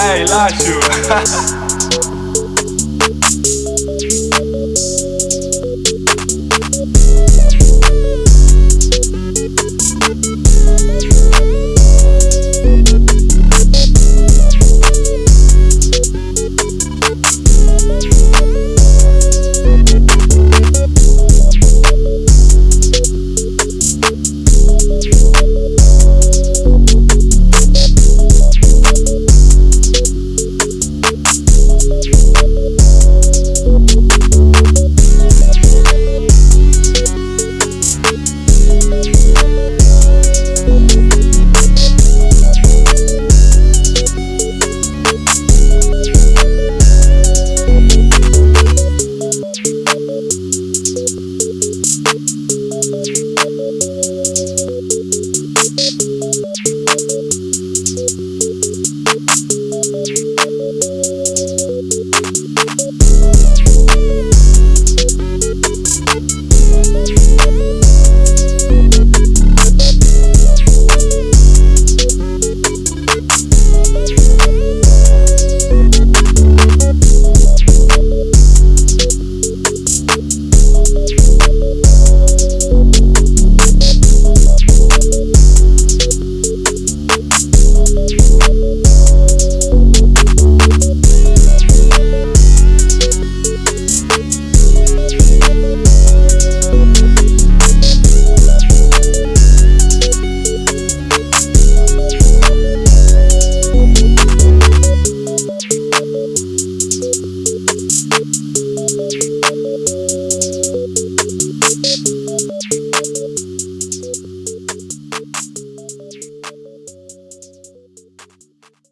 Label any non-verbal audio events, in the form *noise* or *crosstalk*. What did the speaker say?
Hey, Lacho. *laughs* you.